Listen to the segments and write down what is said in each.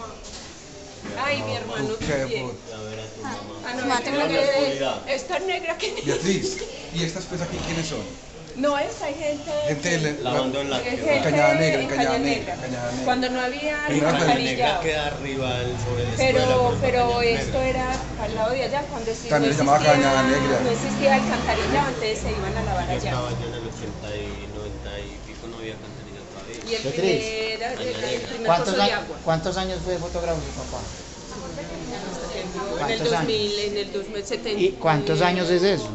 mamá. Ay, mi hermano también. Ah, no, esta negra que... Beatriz, ¿y estas pues aquí quiénes son? No es, hay gente... Gente de la- Lavando en la Cañada Negra, en Cañada Cañada Negra, Negra. Cañada Negra. Cuando no había Primera La negra alcantarillado. queda arriba el- sobre la escuela. Pero, pero esto Negra. era al lado de allá, cuando También se llamaba existía- Cañada Negra. No existía alcantarillado, entonces se iban a lavar Yo allá. estaba allá en el 80 y 90 y pico, no había alcantarilla todavía. Y el Beatriz. primer, el, el primer ¿Cuántos, pozo de años, agua. ¿Cuántos años fue fotógrafo su papá? En el ¿Cuántos 2000, en el 2070. ¿Y cuántos años es eso?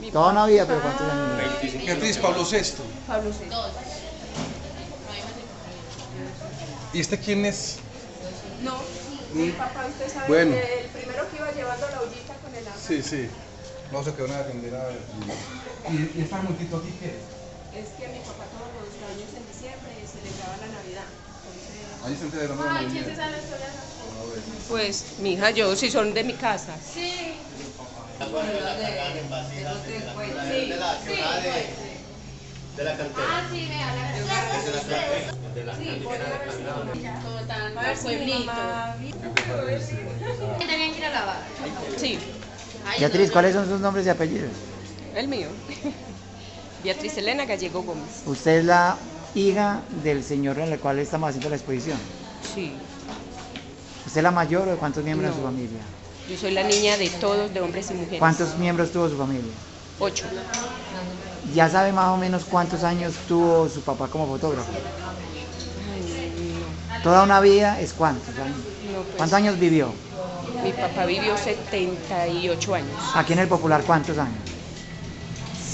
Mi Toda una vida, pero ¿cuántos años? Beatriz, Pablo VI. Pablo VI. ¿Y este quién es? No, mi papá, usted sabe, Bueno. que el primero que iba llevando la ollita con el agua. Sí, sí. No se quedó una atender a ver. ¿Y, y esta multitud aquí qué? Es que mi papá todos los años en diciembre celebraba la Navidad. Ahí se enteraron de la Navidad. Pues, mi hija, yo, si son de mi casa. De la cantera. Ah, sí, vea, la De la cantera. De la cantera. Todo tan A ver, pueblito. tenían que ir a lavar. Sí, Ay, Beatriz, ¿cuáles son sus nombres y apellidos? el mío. Beatriz Elena Gallego Gómez. Usted es la hija del señor en el cual estamos haciendo la exposición. Sí. ¿Usted es la mayor o de cuántos miembros de su No. familia? Yo soy la niña de todos, de hombres y mujeres. ¿Cuántos miembros tuvo su familia? Ocho. ¿Ya sabe más o menos cuántos años tuvo su papá como fotógrafo? Ay, no. Toda una vida es cuántos años. No, pues, ¿Cuántos años vivió? Mi papá vivió 78 años. Aquí en el Popular, ¿cuántos años?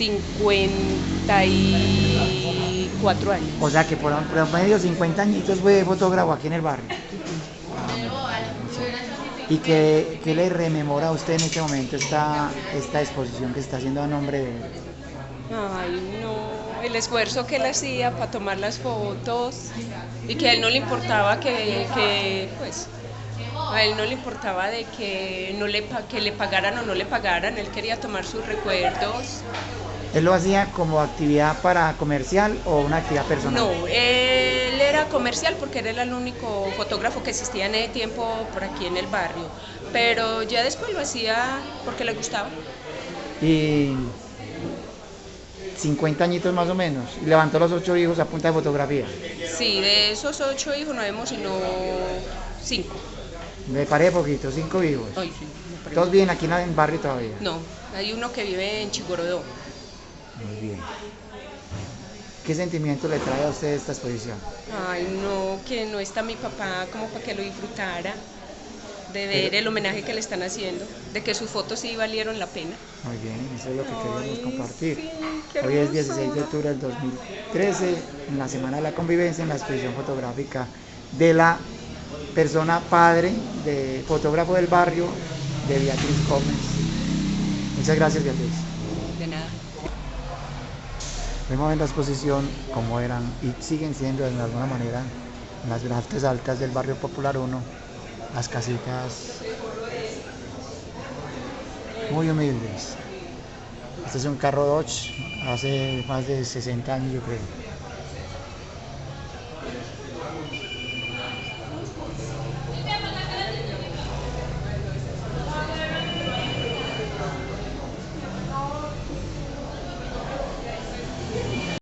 54 años. O sea que por promedio 50 añitos fue fotógrafo aquí en el barrio. ¿Y qué, qué le rememora a usted en este momento esta, esta exposición que está haciendo a nombre de él? Ay, no. El esfuerzo que él hacía para tomar las fotos y que a él no le importaba que, que, pues, a él no le importaba de que, no le, que le pagaran o no le pagaran. Él quería tomar sus recuerdos. ¿Él lo hacía como actividad para comercial o una actividad personal? No, él era comercial porque él era el único fotógrafo que existía en ese tiempo por aquí en el barrio. Pero ya después lo hacía porque le gustaba. Y 50 añitos más o menos. Y levantó los ocho hijos a punta de fotografía. Sí, de esos ocho hijos no vemos sino cinco. Me paré poquito, cinco hijos. Ay, sí, me parece. Todos viven aquí en el barrio todavía. No, hay uno que vive en Chigorodó. Muy bien. ¿Qué sentimiento le trae a usted esta exposición? Ay, no, que no está mi papá como para que lo disfrutara, de ver el homenaje que le están haciendo, de que sus fotos sí valieron la pena. Muy bien, eso es lo que queremos Ay, compartir. sí, Hoy es hermoso. 16 de octubre del 2013, en la Semana de la Convivencia, en la exposición fotográfica de la persona padre, de fotógrafo del barrio, de Beatriz Gómez. Muchas gracias, Beatriz. Vemos en la exposición cómo eran y siguen siendo de alguna manera las grandes altas del barrio popular 1, las casitas muy humildes. Este es un carro Dodge, hace más de 60 años yo creo.